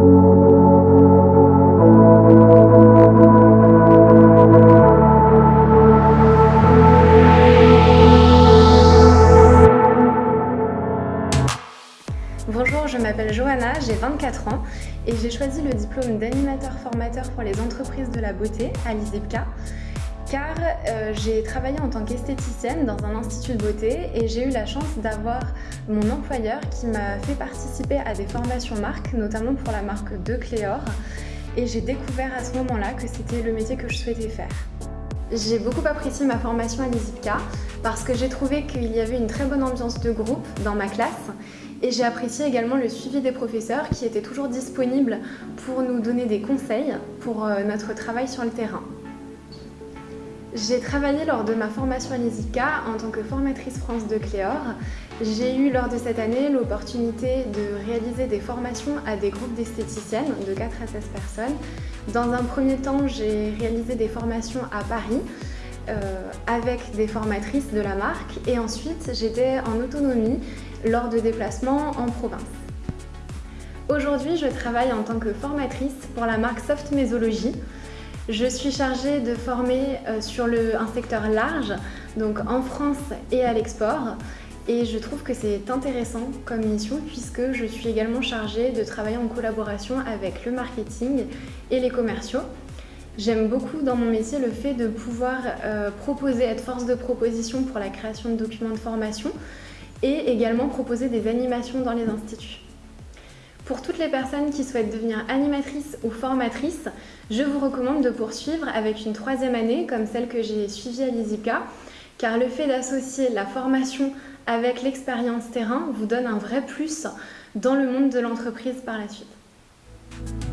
Bonjour, je m'appelle Johanna, j'ai 24 ans et j'ai choisi le diplôme d'animateur formateur pour les entreprises de la beauté à l'ISIPCA car euh, j'ai travaillé en tant qu'esthéticienne dans un institut de beauté et j'ai eu la chance d'avoir mon employeur qui m'a fait participer à des formations marques, notamment pour la marque de Cléor et j'ai découvert à ce moment-là que c'était le métier que je souhaitais faire. J'ai beaucoup apprécié ma formation à l'ISIPCA parce que j'ai trouvé qu'il y avait une très bonne ambiance de groupe dans ma classe et j'ai apprécié également le suivi des professeurs qui étaient toujours disponibles pour nous donner des conseils pour euh, notre travail sur le terrain. J'ai travaillé lors de ma formation à l'ISICA en tant que formatrice France de Cléor. J'ai eu lors de cette année l'opportunité de réaliser des formations à des groupes d'esthéticiennes de 4 à 16 personnes. Dans un premier temps, j'ai réalisé des formations à Paris euh, avec des formatrices de la marque et ensuite j'étais en autonomie lors de déplacements en province. Aujourd'hui, je travaille en tant que formatrice pour la marque Soft Mésologie je suis chargée de former euh, sur un secteur large, donc en France et à l'export. Et je trouve que c'est intéressant comme mission puisque je suis également chargée de travailler en collaboration avec le marketing et les commerciaux. J'aime beaucoup dans mon métier le fait de pouvoir euh, proposer, être force de proposition pour la création de documents de formation et également proposer des animations dans les instituts. Pour toutes les personnes qui souhaitent devenir animatrices ou formatrices, je vous recommande de poursuivre avec une troisième année comme celle que j'ai suivie à l'ISIPCA car le fait d'associer la formation avec l'expérience terrain vous donne un vrai plus dans le monde de l'entreprise par la suite.